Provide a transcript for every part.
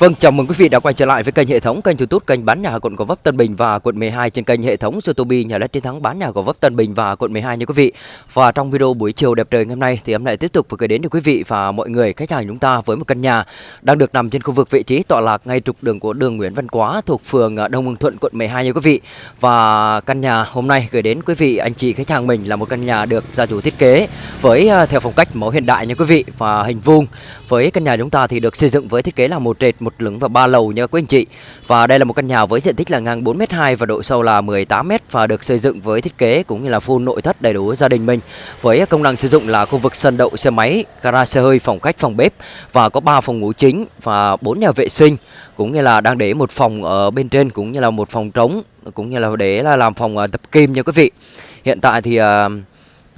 Vâng, chào mừng quý vị đã quay trở lại với kênh hệ thống kênh YouTube kênh bán nhà quận Gò Vấp Tân Bình và quận 12 trên kênh hệ thống YouTube nhà đất chiến thắng bán nhà Gò Vấp Tân Bình và quận 12 nha quý vị. Và trong video buổi chiều đẹp trời ngày hôm nay thì em lại tiếp tục vừa gửi đến cho quý vị và mọi người khách hàng chúng ta với một căn nhà đang được nằm trên khu vực vị trí tọa lạc ngay trục đường của đường Nguyễn Văn Quá thuộc phường à, Đông Hưng Thuận quận 12 nha quý vị. Và căn nhà hôm nay gửi đến quý vị anh chị khách hàng mình là một căn nhà được gia chủ thiết kế với ờ, theo phong cách mẫu hiện đại nha quý vị và hình vuông. Với căn nhà chúng ta thì được xây dựng với thiết kế là một trệt, một lửng và ba lầu nha quý anh chị. Và đây là một căn nhà với diện tích là ngang 4m2 và độ sâu là 18m và được xây dựng với thiết kế cũng như là full nội thất đầy đủ gia đình mình. Với công năng sử dụng là khu vực sân đậu xe máy, gara xe hơi, phòng khách, phòng bếp và có 3 phòng ngủ chính và 4 nhà vệ sinh cũng như là đang để một phòng ở bên trên cũng như là một phòng trống cũng như là để là làm phòng ờ, tập kim nha quý vị. Hiện tại thì uh,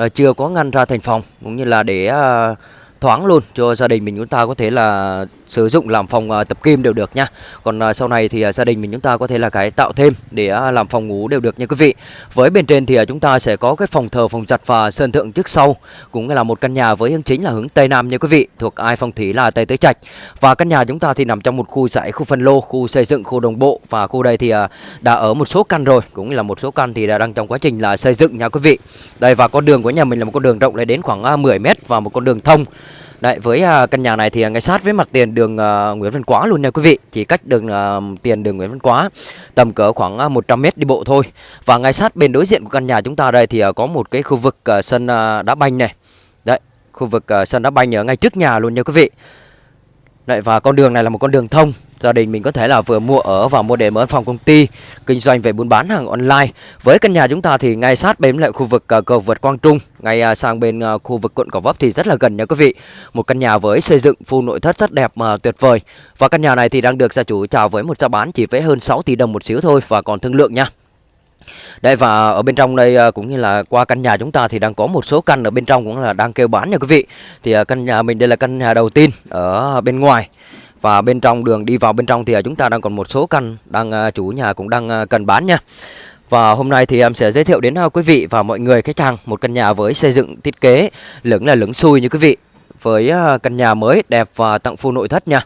Ờ, chưa có ngăn ra thành phòng, cũng như là để ờ, thoáng luôn cho gia đình mình. Chúng ta có thể là sử dụng làm phòng à, tập kim đều được nha. Còn à, sau này thì à, gia đình mình chúng ta có thể là cái tạo thêm để làm phòng ngủ đều được nha quý vị. Với bên trên thì chúng ta sẽ có cái phòng thờ, phòng giặt và sân thượng trước sau, cũng là một căn nhà với hướng chính là hướng tây nam nha quý vị, thuộc ai phong thủy là tây tứ trạch. Và căn nhà chúng ta thì nằm trong một khu giải khu phân lô, khu xây dựng, khu đồng bộ và khu đây thì đã ở một số căn rồi, cũng là một số căn thì đã đang trong quá trình là xây dựng nha quý vị. Đây và con đường của nhà mình là một con đường rộng lên đến khoảng 10 m và một con đường thông Đấy, với uh, căn nhà này thì à, ngay sát với mặt tiền đường uh, Nguyễn Văn Quá luôn nha quý vị. Chỉ cách đường uh, tiền đường Nguyễn Văn Quá Tầm cỡ khoảng uh, 100m đi bộ thôi. Và ngay sát bên đối diện của căn nhà chúng ta đây thì uh, có một cái khu vực uh, sân uh, đá banh này. Đấy, khu vực uh, sân đá banh ở ngay trước nhà luôn nha quý vị. Đấy, và con đường này là một con đường thông. Gia đình mình có thể là vừa mua ở và mua để mở phòng công ty Kinh doanh về buôn bán hàng online. Với căn nhà chúng ta thì ngay sát bên lại khu vực à, cầu vượt Quang Trung Ngay à, sang bên à, khu vực quận Cỏ Vấp thì rất là gần nha quý vị. Một căn nhà với xây dựng full nội thất rất đẹp mà tuyệt vời. Và căn nhà này thì đang được gia chủ chào với một giá bán chỉ với hơn 6 tỷ đồng một xíu thôi Và còn thương lượng nha đây, và ở bên trong đây à, cũng như là qua căn nhà chúng ta thì đang có một số căn ở bên trong cũng là đang kêu bán nha quý vị. Thì à, căn nhà mình đây là căn nhà đầu tiên ở bên ngoài. Và bên trong đường đi vào bên trong thì à, chúng ta đang còn một số căn đang chủ nhà cũng đang cần bán nha. Và hôm nay thì em sẽ giới thiệu đến quý vị và mọi người khách hàng một căn nhà với xây dựng, thiết kế lửng là lửng xui như quý vị. Với căn nhà mới đẹp và tặng full nội thất nha.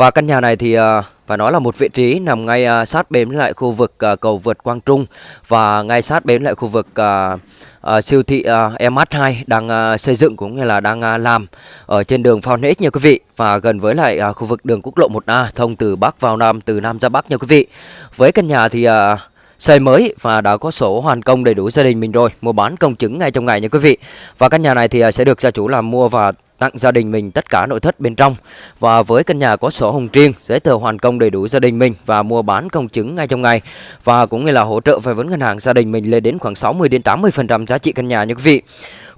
Và căn nhà này thì à, phải nói là một vị trí nằm ngay à, sát bến lại khu vực à, cầu vượt Quang Trung và ngay sát bến lại khu vực siêu thị MH2 đang xây dựng cũng như là đang làm ở trên đường Phao Nết nha quý vị và gần với lại khu vực đường quốc lộ 1A thông từ Bắc vào Nam từ Nam ra Bắc nha quý vị. Với căn nhà thì xây mới và đã có sổ hoàn công đầy đủ gia đình mình rồi, mua bán công chứng ngay trong ngày nha quý vị. Và căn nhà này thì sẽ được gia chủ làm mua và tặng gia đình mình tất cả nội thất bên trong. Và với căn nhà có sổ hồng riêng, giấy tờ hoàn công đầy đủ gia đình mình và mua bán công chứng ngay trong ngày. Và cũng như là hỗ trợ vay vốn ngân hàng gia đình mình lên đến khoảng 60 đến 80 phần trăm giá trị căn nhà như quý vị.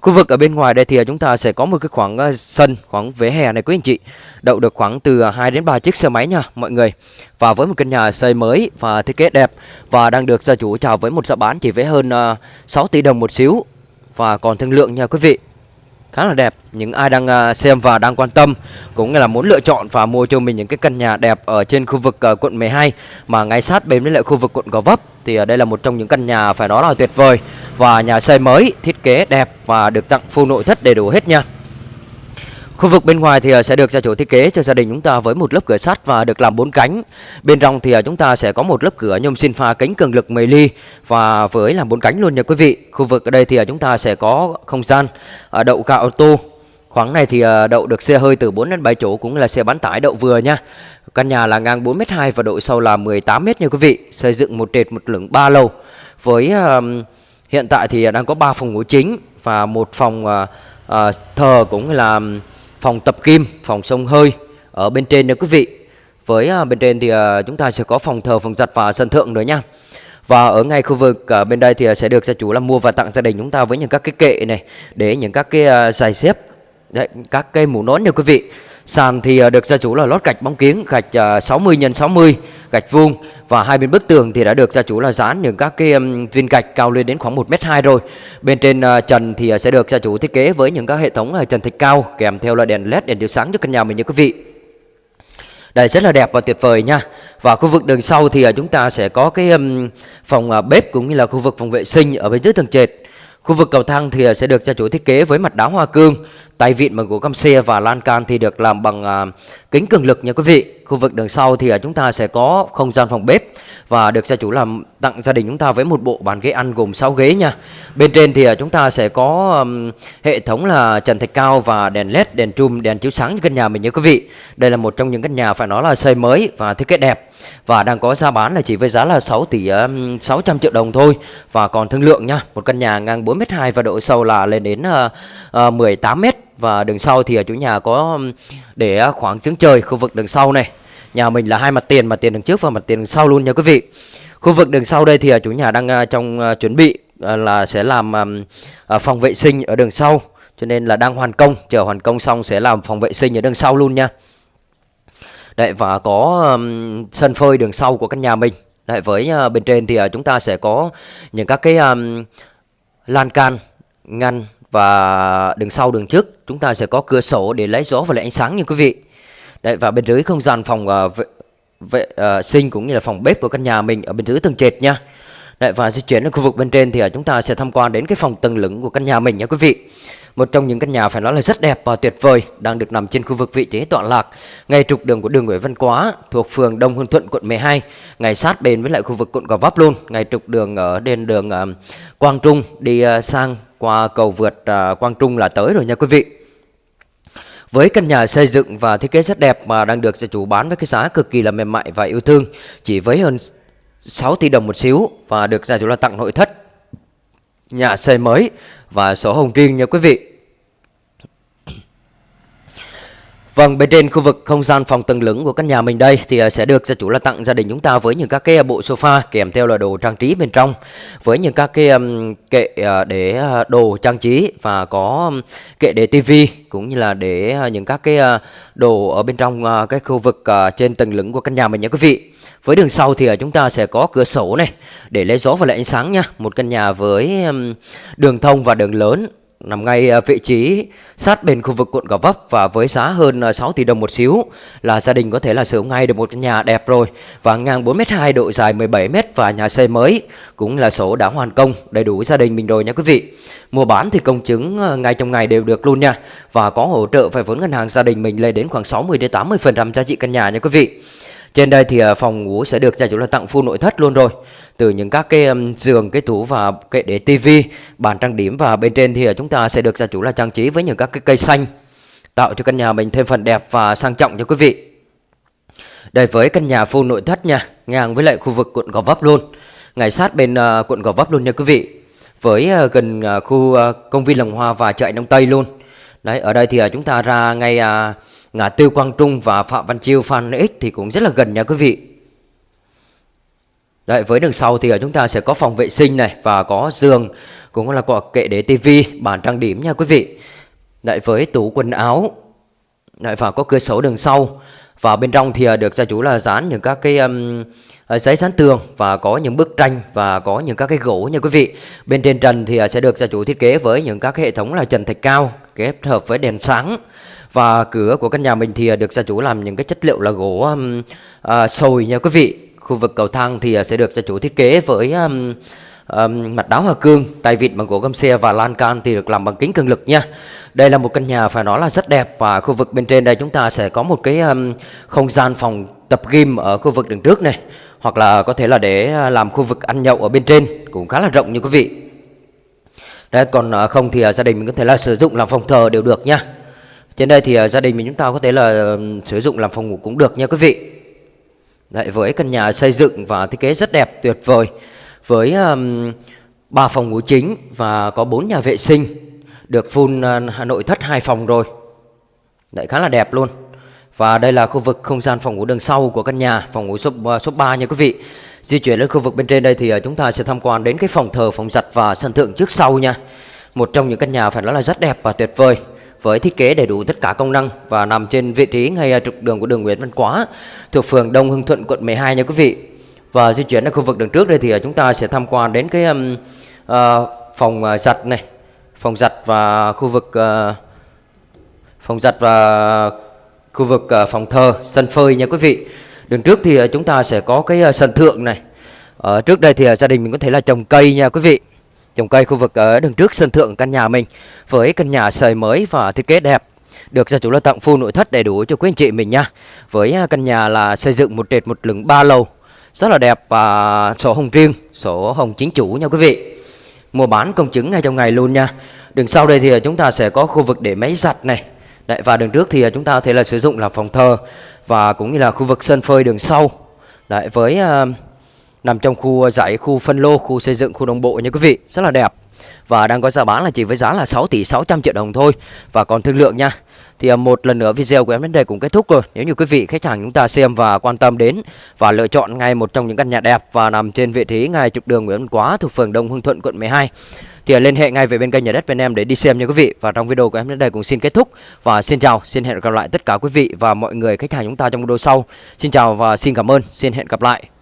Khu vực ở bên ngoài đây thì chúng ta sẽ có một cái khoảng ờ, sân, khoảng vỉa hè này quý anh chị. Đậu được khoảng từ 2 đến 3 chiếc xe máy nha, mọi người. Và với một căn nhà xây mới và thiết kế đẹp và đang được gia chủ chào với một giá bán chỉ với hơn ờ, 6 tỷ đồng một xíu. Và còn thương lượng nha quý vị khá là đẹp. Những ai đang à, xem và đang quan tâm cũng là muốn lựa chọn và mua cho mình những cái căn nhà đẹp ở trên khu vực à, quận 12 mà ngay sát bên với lại khu vực quận Gò Vấp thì à, đây là một trong những căn nhà phải nói là tuyệt vời và nhà xây mới, thiết kế đẹp và được tặng full nội thất đầy đủ hết nha. Khu vực bên ngoài thì ờ, sẽ được gia chủ thiết kế cho gia đình chúng ta với một lớp cửa sắt và được làm bốn cánh. Bên trong thì ờ, chúng ta sẽ có một lớp cửa nhôm sinh pha kính cường lực 10 ly và với làm bốn cánh luôn nha quý vị. Khu vực ở đây thì ờ, chúng ta sẽ có không gian đậu cả ô tô. Khoảng này thì đậu được xe hơi từ 4 đến 7 chỗ cũng là xe bán tải đậu vừa nha. Căn nhà là ngang 4m2 và độ sâu là 18m nha quý vị. Xây dựng một trệt một lửng 3 lầu. Với hiện tại thì đang có 3 phòng ngủ chính và một phòng uh, uh, thờ cũng là phòng tập kim, phòng sông hơi ở bên trên nha quý vị. Với à, bên trên thì à, chúng ta sẽ có phòng thờ, phòng giặt và sân thượng nữa nha. Và ở ngay khu vực uh, bên đây thì sẽ được gia chủ là mua và tặng gia đình chúng ta với những các cái kệ này để những các cái uh, giày xếp, Đấy, các cây mũ nón nha quý vị. Sàn thì ờ, được gia chủ là lót gạch bóng kiếng gạch 60 x 60, gạch vuông và hai bên bức tường thì đã được gia chủ là dán những các cái viên gạch cao lên đến khoảng 1m2 rồi. Bên trên ờ, trần thì ờ, sẽ được gia chủ thiết kế với những các hệ thống trần thạch cao kèm theo là đèn led đèn chiếu sáng cho căn nhà mình nha quý vị. Đây rất là đẹp và tuyệt vời nha. Và khu vực đường sau thì chúng ta sẽ có cái phòng bếp cũng như là khu vực phòng vệ sinh ở bên dưới tầng trệt. Khu vực cầu thang thì à, sẽ được gia chủ thiết kế với mặt đá hoa cương, tay vịn bằng gỗ căm xe và lan can thì được làm bằng à, kính cường lực nha quý vị. Khu vực đường sau thì à, chúng ta sẽ có không gian phòng bếp và được gia chủ làm tặng gia đình chúng ta với một bộ bàn ghế ăn gồm 6 ghế nha. Bên trên thì à, chúng ta sẽ có um, hệ thống là trần thạch cao và đèn led, đèn trùm, đèn chiếu sáng cho căn nhà mình nhớ quý vị. Đây là một trong những căn nhà phải nói là xây mới và thiết kế đẹp và đang có giá bán là chỉ với giá là 6 tỷ um, 600 triệu đồng thôi và còn thương lượng nha. Một căn nhà ngang 4m2 và độ sâu là lên đến uh, uh, 18m và đường sau thì ở chủ nhà có để à, khoảng giếng trời khu vực đường sau này. Nhà mình là hai mặt tiền, mặt tiền đường trước và mặt tiền đằng sau luôn nha quý vị. Khu vực đường sau đây thì à, chủ nhà đang à, trong à, chuẩn bị là sẽ làm phòng vệ sinh ở đường sau cho nên là đang hoàn công, chờ hoàn công xong sẽ làm phòng vệ sinh ở đường sau luôn nha. Đấy và có um, sân phơi đường sau của căn nhà mình. Đấy với uh, bên trên thì uh, chúng ta sẽ có những các cái um, lan can ngăn và đường sau đường trước chúng ta sẽ có cửa sổ để lấy gió và lấy ánh sáng như quý vị. Đấy và bên dưới không gian phòng uh, vệ, vệ uh, sinh cũng như là phòng bếp của căn nhà mình ở bên dưới tầng trệt nha. Đấy và di chuyển đến khu vực bên trên thì uh, chúng ta sẽ tham quan đến cái phòng tầng lửng của căn nhà mình nha quý vị. Một trong những căn nhà phải nói là rất đẹp và tuyệt vời đang được nằm trên khu vực vị trí tọa lạc ngay trục đường của đường Nguyễn Văn Quá thuộc phường Đông Hương Thuận quận 12, ngay sát bên với lại khu vực quận Gò Vấp luôn, ngay trục đường ở trên đường uh, Quang Trung đi uh, sang qua cầu vượt uh, Quang Trung là tới rồi nha quý vị. Với căn nhà xây dựng và thiết kế rất đẹp mà đang được gia chủ bán với cái giá cực kỳ là mềm mại và yêu thương, chỉ với hơn 6 tỷ đồng một xíu và được gia chủ là tặng nội thất, nhà xây mới và sổ hồng riêng nha quý vị. Vâng, bên trên khu vực không gian phòng tầng lửng của căn nhà mình đây thì à, sẽ được gia chủ là tặng gia đình chúng ta với những các cái à, bộ sofa kèm theo là đồ trang trí bên trong với những các cái kệ à, để đồ trang trí và có kệ để tivi cũng như là để những các cái đồ ở bên trong cái khu vực trên tầng lửng của căn nhà mình nha quý vị. Với đường sau thì chúng ta sẽ có cửa sổ này để lấy gió và lấy ánh sáng nha. Một căn nhà với đường thông và đường lớn nằm ngay ờ, vị trí sát bên khu vực quận Gò Vấp và với giá hơn ờ, 6 tỷ đồng một xíu là gia đình có thể là sở hữu ngay được một căn nhà đẹp rồi và ngang 4m2 độ dài 17m và nhà xây mới cũng là sổ đã hoàn công, đầy đủ gia đình mình rồi nha quý vị. Mua bán thì công chứng ờ, ngay trong ngày đều được luôn nha và có hỗ trợ vay vốn ngân hàng gia đình mình lên đến khoảng 60 đến 80% giá trị căn nhà nha quý vị. Trên đây thì ờ, phòng ngủ sẽ được gia chủ là tặng full nội thất luôn rồi từ những các cái giường, cái tủ và kệ để tivi, bàn trang điểm và bên trên thì ờ, chúng ta sẽ được gia chủ là trang trí với những các cái cây xanh tạo cho căn nhà mình thêm phần đẹp và sang trọng cho quý vị. Đây với căn nhà full nội thất nha, ngang với lại khu vực quận Gò Vấp luôn, ngay sát bên uh, quận Gò Vấp luôn nha quý vị. Với uh, gần uh, khu uh, công viên Lồng Hoa và chợ Đông Tây luôn. Đấy, ở đây thì uh, chúng ta ra ngay uh, ngã tư Quang Trung và Phạm Văn Chiêu Phan X thì cũng rất là gần nha quý vị. Đấy, với đường sau thì ở chúng ta sẽ có phòng vệ sinh này và có giường cũng là có kệ để tivi, bàn trang điểm nha quý vị. Đấy, với tủ quần áo. Đấy, và có cửa sổ đường sau. Và bên trong thì à, được gia chủ là dán những các cái um, giấy dán tường và có những bức tranh và có những các cái gỗ nha quý vị. Bên trên trần thì à, sẽ được gia chủ thiết kế với những các hệ thống là trần thạch cao kết hợp với đèn sáng. Và cửa của căn nhà mình thì à, được gia chủ làm những cái chất liệu là gỗ um, uh, sồi nha quý vị Khu vực cầu thang thì à, sẽ được gia chủ thiết kế với um, um, mặt đá hoa cương, tay vịn bằng gỗ găm xe và lan can thì được làm bằng kính cường lực nha. Đây là một căn nhà phải nói là rất đẹp và khu vực bên trên đây chúng ta sẽ có một cái um, không gian phòng tập gym ở khu vực đường trước này hoặc là có thể là để làm khu vực ăn nhậu ở bên trên cũng khá là rộng như quý vị. Đấy, còn không thì gia đình mình có thể là sử dụng làm phòng thờ đều được nha. Trên đây thì à, gia đình mình chúng ta có thể là sử dụng làm phòng ngủ cũng được nha quý vị. Đấy, với căn nhà xây dựng và thiết kế rất đẹp tuyệt vời. Với um, 3 phòng ngủ chính và có 4 nhà vệ sinh được full uh, Hà Nội thất hai phòng rồi. Đấy khá là đẹp luôn. Và đây là khu vực không gian phòng ngủ đường sau của căn nhà phòng ngủ số, uh, số 3 nha quý vị. Di chuyển lên khu vực bên trên đây thì uh, chúng ta sẽ tham quan đến cái phòng thờ phòng giặt và sân thượng trước sau nha. Một trong những căn nhà phải nói là rất đẹp và tuyệt vời với thiết kế đầy đủ tất cả công năng và nằm trên vị trí ngay à, trục đường của đường Nguyễn Văn Quá thuộc phường Đông Hưng Thuận quận 12 nha quý vị. Và di chuyển ở khu vực đường trước đây thì à, chúng ta sẽ tham quan đến cái um, uh, phòng uh, giặt này, phòng giặt và khu vực uh, phòng giặt và khu vực uh, phòng thờ, sân phơi nha quý vị. Đường trước thì chúng ta sẽ có cái uh, sân thượng này. Ở trước đây thì gia đình mình có thể là trồng cây nha quý vị trồng cây khu vực ở đường trước sân thượng căn nhà mình với căn nhà sời mới và thiết kế đẹp. Được gia chủ là tặng full nội thất đầy đủ cho quý anh chị mình nha. Với à, căn nhà là xây dựng một trệt một lửng ba lầu rất là đẹp và sổ hồng riêng sổ hồng chính chủ nha quý vị. Mua bán công chứng ngay trong ngày luôn nha. Đường sau đây thì chúng ta sẽ có khu vực để máy giặt này. Đấy, và đường trước thì chúng ta có thể là sử dụng là phòng thờ và cũng như là khu vực sân phơi đường sau. Đấy, với uh, nằm trong khu ờ, giải khu phân lô, khu xây dựng, khu đồng bộ nha quý vị. Rất là đẹp. Và đang có giá bán là chỉ với giá là 6 tỷ 600 triệu đồng thôi. Và còn thương lượng nha. Thì ờ, một lần nữa video của em đến đây cũng kết thúc rồi. Nếu như quý vị, khách hàng chúng ta xem và quan tâm đến và lựa chọn ngay một trong những căn nhà đẹp và nằm trên vị trí ngay trục đường Nguyễn Văn Quá thuộc phường Đông Hưng Thuận, quận 12 thì ờ, liên hệ ngay về bên kênh nhà đất bên em để đi xem nha quý vị. Và trong video của em đến đây cũng xin kết thúc. Và xin chào, xin hẹn gặp lại tất cả quý vị và mọi người, khách hàng chúng ta trong video sau. Xin chào và xin cảm ơn. Xin hẹn gặp lại.